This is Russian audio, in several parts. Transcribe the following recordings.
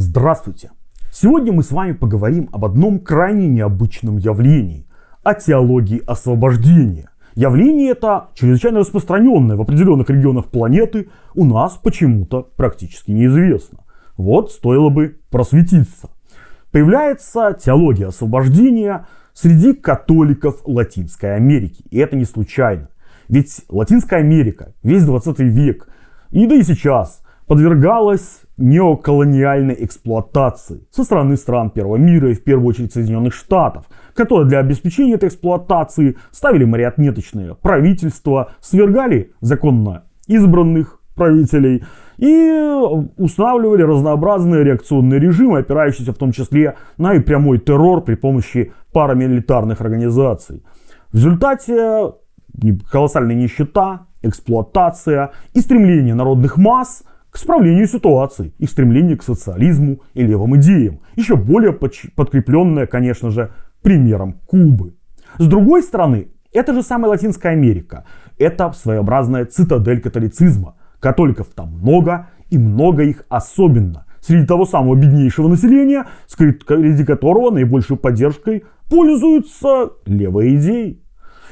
Здравствуйте! Сегодня мы с вами поговорим об одном крайне необычном явлении – о теологии освобождения. Явление это чрезвычайно распространенное в определенных регионах планеты, у нас почему-то практически неизвестно. Вот стоило бы просветиться. Появляется теология освобождения среди католиков Латинской Америки. И это не случайно. Ведь Латинская Америка, весь 20 век, и да и сейчас, подвергалась неоколониальной эксплуатации со стороны стран первого мира и в первую очередь Соединенных Штатов, которые для обеспечения этой эксплуатации ставили марионеточные правительства, свергали законно избранных правителей и устанавливали разнообразные реакционные режимы, опирающиеся в том числе на и прямой террор при помощи парамилитарных организаций. В результате колоссальная нищета, эксплуатация и стремление народных масс к исправлению ситуации, их стремление к социализму и левым идеям, еще более подкрепленное, конечно же, примером Кубы. С другой стороны, это же самая Латинская Америка. Это своеобразная цитадель католицизма. Католиков там много, и много их особенно. Среди того самого беднейшего населения, среди которого наибольшей поддержкой пользуются левые идеи.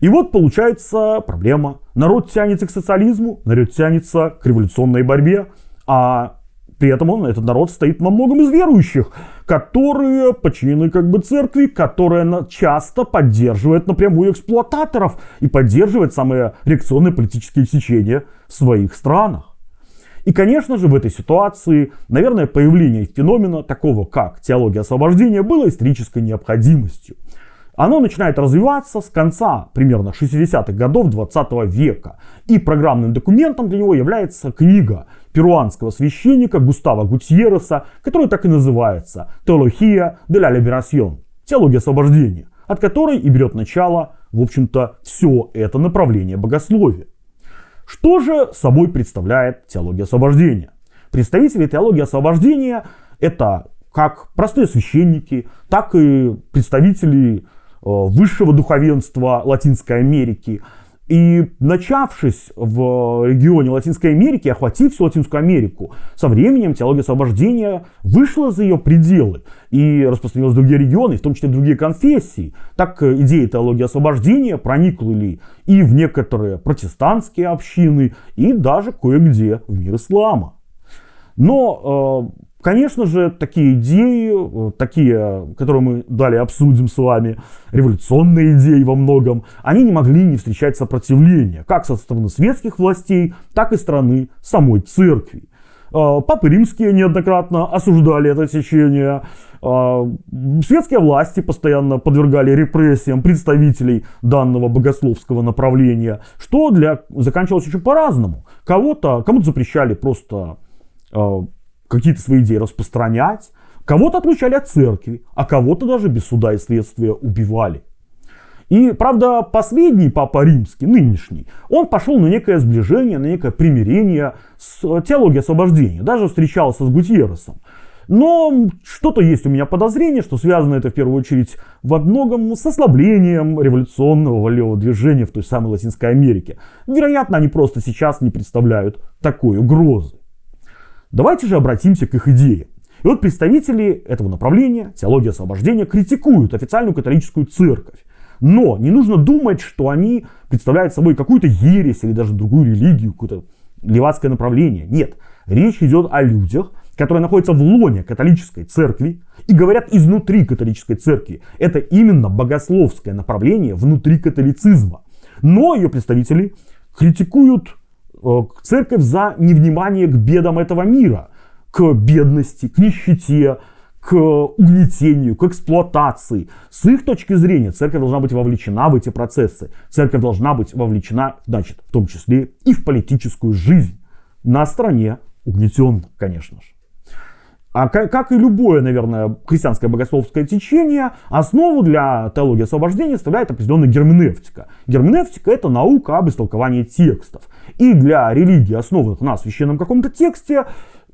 И вот получается проблема. Народ тянется к социализму, народ тянется к революционной борьбе, а при этом он, этот народ стоит во многом из верующих, которые подчинены как бы церкви, которая часто поддерживает напрямую эксплуататоров и поддерживает самые реакционные политические сечения в своих странах. И, конечно же, в этой ситуации, наверное, появление феномена такого, как теология освобождения, было исторической необходимостью. Оно начинает развиваться с конца примерно 60-х годов 20 века. И программным документом для него является книга перуанского священника Густава Гутьереса, которая так и называется «Теология de la Liberación» – «Теология освобождения», от которой и берет начало, в общем-то, все это направление богословия. Что же собой представляет теология освобождения? Представители теологии освобождения – это как простые священники, так и представители высшего духовенства Латинской Америки. И начавшись в регионе Латинской Америки, охватив всю Латинскую Америку, со временем теология освобождения вышла за ее пределы и распространилась в другие регионы, в том числе в другие конфессии. Так идея теологии освобождения проникли и в некоторые протестантские общины, и даже кое-где в мир ислама. Но э, Конечно же, такие идеи, э, такие, которые мы далее обсудим с вами, революционные идеи во многом, они не могли не встречать сопротивления, как со стороны светских властей, так и стороны самой церкви. Э, папы римские неоднократно осуждали это течение. Э, светские власти постоянно подвергали репрессиям представителей данного богословского направления, что для... заканчивалось еще по-разному. Кого-то, кому-то запрещали просто какие-то свои идеи распространять. Кого-то отлучали от церкви, а кого-то даже без суда и следствия убивали. И, правда, последний папа римский, нынешний, он пошел на некое сближение, на некое примирение с теологией освобождения. Даже встречался с Гутьерресом. Но что-то есть у меня подозрение, что связано это в первую очередь во многом с ослаблением революционного левого движения в той самой Латинской Америке. Вероятно, они просто сейчас не представляют такой угрозы. Давайте же обратимся к их идее. И вот представители этого направления, теологии освобождения, критикуют официальную католическую церковь. Но не нужно думать, что они представляют собой какую-то ересь или даже другую религию, какое-то левацкое направление. Нет, речь идет о людях, которые находятся в лоне католической церкви и говорят изнутри католической церкви. Это именно богословское направление внутри католицизма. Но ее представители критикуют церковь за невнимание к бедам этого мира, к бедности, к нищете, к угнетению, к эксплуатации. С их точки зрения церковь должна быть вовлечена в эти процессы. Церковь должна быть вовлечена, значит, в том числе и в политическую жизнь. На стороне угнетенных, конечно же. А как и любое, наверное, христианское богословское течение, основу для теологии освобождения составляет определенная герменевтика. Герменевтика – это наука об истолковании текстов. И для религии, основанных на священном каком-то тексте,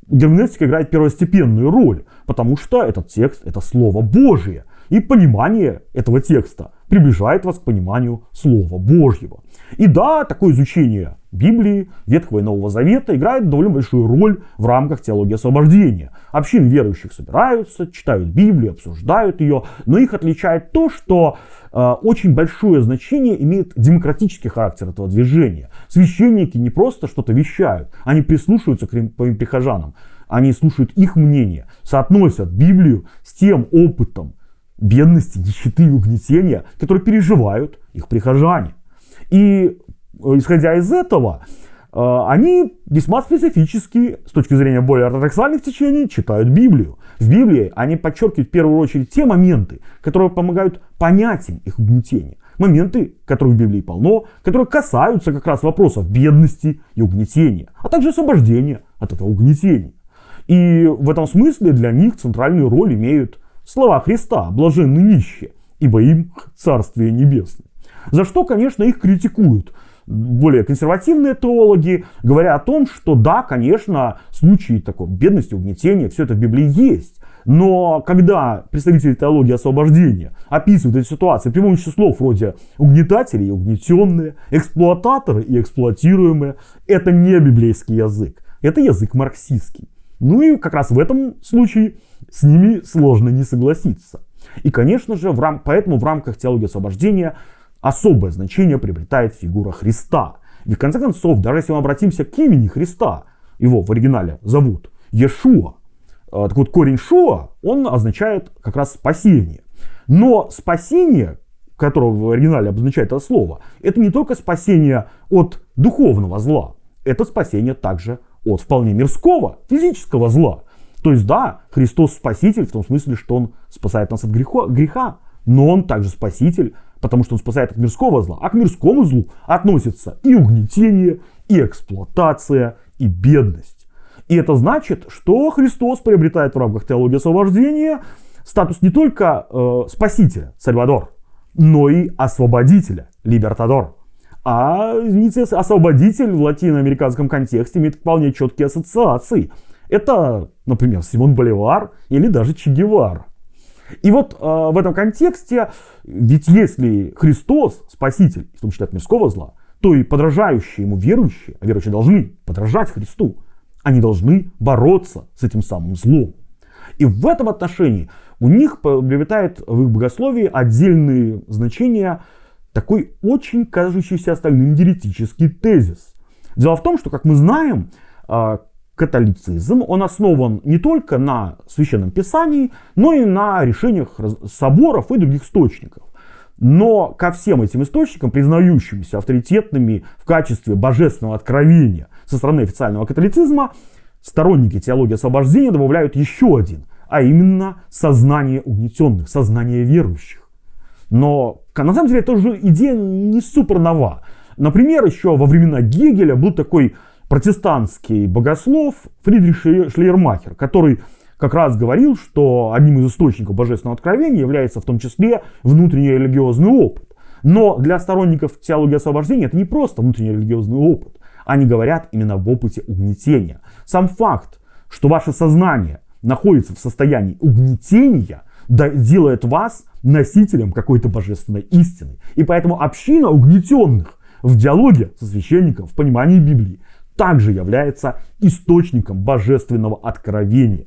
герменевтика играет первостепенную роль, потому что этот текст – это Слово Божие. И понимание этого текста приближает вас к пониманию Слова Божьего. И да, такое изучение Библии, Ветхого и Нового Завета играет довольно большую роль в рамках теологии освобождения. Общины верующих собираются, читают Библию, обсуждают ее, но их отличает то, что э, очень большое значение имеет демократический характер этого движения. Священники не просто что-то вещают, они прислушиваются к прихожанам, они слушают их мнение, соотносят Библию с тем опытом бедности, нищеты и угнетения, которые переживают их прихожане. И исходя из этого, э, они весьма специфически, с точки зрения более ортодоксальных течений, читают Библию. В Библии они подчеркивают в первую очередь те моменты, которые помогают понять им их угнетение. Моменты, которых в Библии полно, которые касаются как раз вопросов бедности и угнетения, а также освобождения от этого угнетения. И в этом смысле для них центральную роль имеют слова Христа «блаженны нищие, ибо им Царствие Небесное». За что, конечно, их критикуют более консервативные теологи, говоря о том, что да, конечно, случаи такой бедности, угнетения, все это в Библии есть. Но когда представители теологии освобождения описывают эти ситуации при помощи слов вроде угнетатели и угнетенные, эксплуататоры и эксплуатируемые, это не библейский язык, это язык марксистский. Ну и как раз в этом случае с ними сложно не согласиться. И, конечно же, в рам... поэтому в рамках теологии освобождения особое значение приобретает фигура Христа. Ведь в конце концов, даже если мы обратимся к имени Христа, его в оригинале зовут Иешуа, э, так вот корень Шуа, он означает как раз спасение. Но спасение, которое в оригинале обозначает это слово, это не только спасение от духовного зла, это спасение также от вполне мирского, физического зла. То есть да, Христос спаситель в том смысле, что Он спасает нас от греха, греха но Он также спаситель потому что он спасает от мирского зла, а к мирскому злу относятся и угнетение, и эксплуатация, и бедность. И это значит, что Христос приобретает в рамках теологии освобождения статус не только э, спасителя, Сальвадор, но и освободителя, либертадор. А, извините, освободитель в латиноамериканском контексте имеет вполне четкие ассоциации. Это, например, Симон Боливар или даже Че Гевара. И вот э, в этом контексте, ведь если Христос спаситель, в том числе от мирского зла, то и подражающие ему верующие, а верующие должны подражать Христу, они должны бороться с этим самым злом. И в этом отношении у них приобретает в их богословии отдельные значения такой очень кажущийся остальным еретический тезис. Дело в том, что, как мы знаем, а, католицизм, он основан не только на священном писании, но и на решениях соборов и других источников. Но ко всем этим источникам, признающимся авторитетными в качестве божественного откровения со стороны официального католицизма, сторонники теологии освобождения добавляют еще один, а именно сознание угнетенных, сознание верующих. Но на самом деле эта же идея не супер нова. Например, еще во времена Гегеля был такой протестантский богослов Фридрих Шлейермахер, который как раз говорил, что одним из источников божественного откровения является в том числе внутренний религиозный опыт. Но для сторонников теологии освобождения это не просто внутренний религиозный опыт. Они говорят именно об опыте угнетения. Сам факт, что ваше сознание находится в состоянии угнетения, делает вас носителем какой-то божественной истины. И поэтому община угнетенных в диалоге со священником, в понимании Библии, также является источником божественного откровения.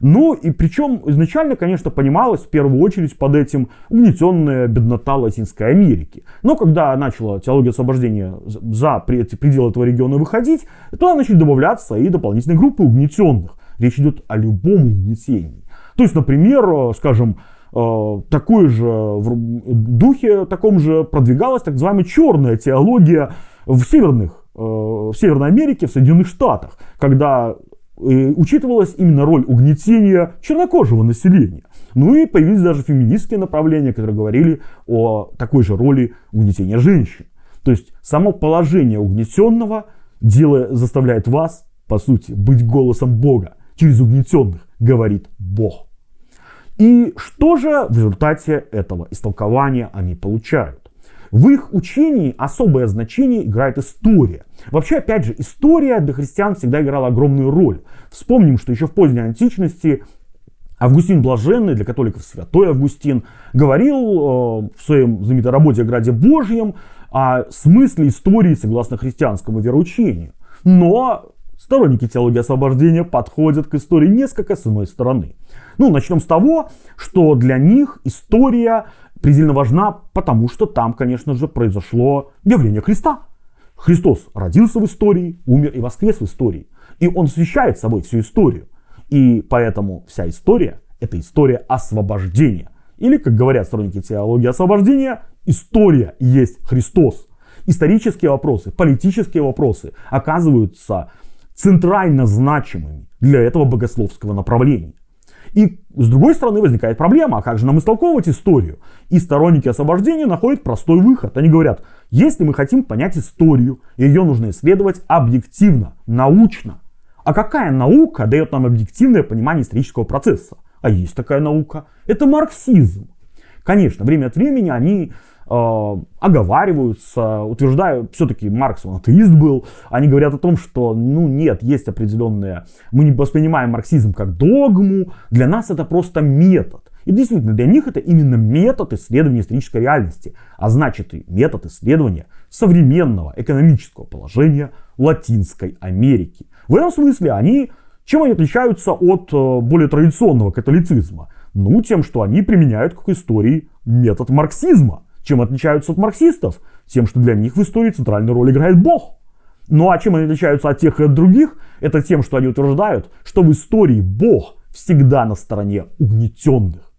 Ну и причем изначально, конечно, понималось в первую очередь под этим угнетенная беднота Латинской Америки. Но когда начала теология освобождения за пределы этого региона выходить, то начали добавляться и дополнительные группы угнетенных. Речь идет о любом угнетении. То есть, например, скажем, э, такой же в духе таком же продвигалась так называемая черная теология в северных Э, в Северной Америке, в Соединенных Штатах, когда э, учитывалась именно роль угнетения чернокожего населения. Ну и появились даже феминистские направления, которые говорили о такой же роли угнетения женщин. То есть само положение угнетенного дело, заставляет вас, по сути, быть голосом Бога. Через угнетенных говорит Бог. И что же в результате этого истолкования они получают? В их учении особое значение играет история. Вообще, опять же, история для христиан всегда играла огромную роль. Вспомним, что еще в поздней античности Августин Блаженный, для католиков святой Августин, говорил э, в своем знаменитой работе о Граде Божьем о смысле истории согласно христианскому вероучению. Но сторонники теологии освобождения подходят к истории несколько с иной стороны. Ну, начнем с того, что для них история предельно важна, потому что там, конечно же, произошло явление Христа. Христос родился в истории, умер и воскрес в истории. И он освещает собой всю историю. И поэтому вся история – это история освобождения. Или, как говорят сторонники теологии освобождения, история есть Христос. Исторические вопросы, политические вопросы оказываются центрально значимыми для этого богословского направления. И с другой стороны возникает проблема, а как же нам истолковывать историю? И сторонники освобождения находят простой выход. Они говорят, если мы хотим понять историю, ее нужно исследовать объективно, научно. А какая наука дает нам объективное понимание исторического процесса? А есть такая наука. Это марксизм. Конечно, время от времени они оговариваются, утверждают, все-таки Маркс он атеист был, они говорят о том, что, ну нет, есть определенные, мы не воспринимаем марксизм как догму, для нас это просто метод. И действительно, для них это именно метод исследования исторической реальности, а значит и метод исследования современного экономического положения Латинской Америки. В этом смысле они, чем они отличаются от э, более традиционного католицизма? Ну, тем, что они применяют к истории метод марксизма. Чем отличаются от марксистов? Тем, что для них в истории центральную роль играет Бог. Ну а чем они отличаются от тех и от других? Это тем, что они утверждают, что в истории Бог всегда на стороне угнетенных.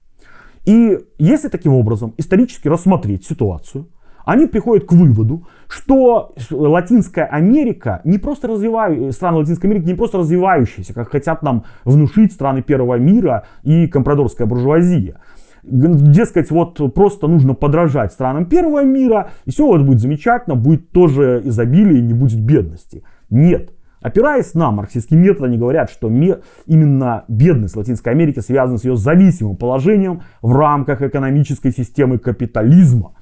И если таким образом исторически рассмотреть ситуацию, они приходят к выводу, что Латинская Америка не просто развивающаяся, страны Латинской Америки не просто развивающиеся, как хотят нам внушить страны первого мира и компрадорская буржуазия. Дескать, вот просто нужно подражать странам первого мира, и все вот будет замечательно, будет тоже изобилие, не будет бедности. Нет. Опираясь на марксистский метод, они говорят, что именно бедность Латинской Америки связана с ее зависимым положением в рамках экономической системы капитализма.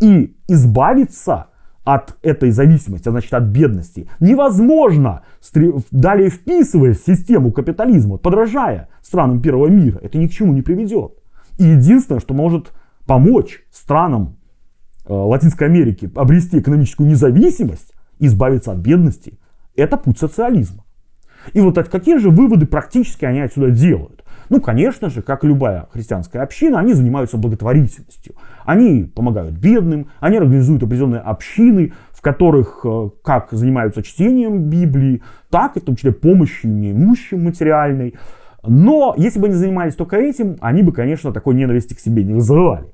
И избавиться от этой зависимости, а значит от бедности, невозможно, далее вписываясь в систему капитализма, подражая странам первого мира. Это ни к чему не приведет. И единственное, что может помочь странам э, Латинской Америки обрести экономическую независимость, избавиться от бедности, это путь социализма. И вот какие же выводы практически они отсюда делают? Ну, конечно же, как любая христианская община, они занимаются благотворительностью. Они помогают бедным, они организуют определенные общины, в которых э, как занимаются чтением Библии, так и в том числе помощью неимущим материальной. Но если бы они занимались только этим, они бы, конечно, такой ненависти к себе не вызывали.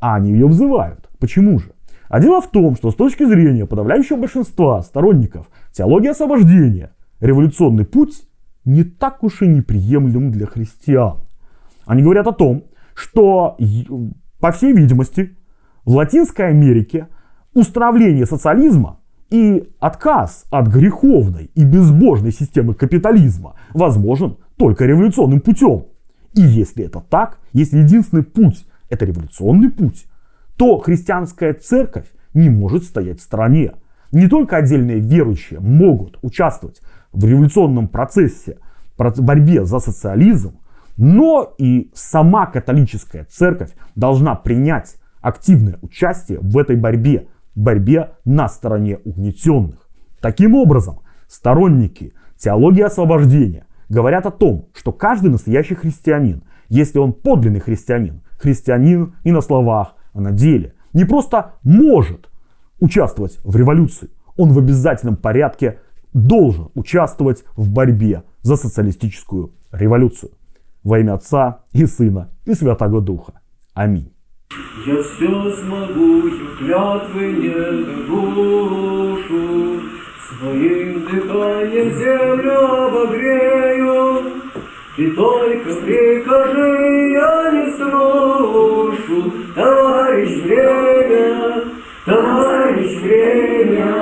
А они ее вызывают. Почему же? А дело в том, что с точки зрения подавляющего большинства сторонников теологии освобождения, революционный путь не так уж и неприемлем для христиан. Они говорят о том, что, по всей видимости, в Латинской Америке установление социализма и отказ от греховной и безбожной системы капитализма возможен только революционным путем. И если это так, если единственный путь это революционный путь, то христианская церковь не может стоять в стороне. Не только отдельные верующие могут участвовать в революционном процессе, борьбе за социализм, но и сама католическая церковь должна принять активное участие в этой борьбе, борьбе на стороне угнетенных. Таким образом, сторонники теологии освобождения говорят о том, что каждый настоящий христианин, если он подлинный христианин, христианин и на словах, а на деле, не просто может участвовать в революции, он в обязательном порядке должен участвовать в борьбе за социалистическую революцию. Во имя Отца и Сына и Святого Духа. Аминь. Я все смогу, клятвы не нарушую, Своим дыханием землю обогрею, Ты только прикажи, я не слушу. Товарищ время, товарищ время.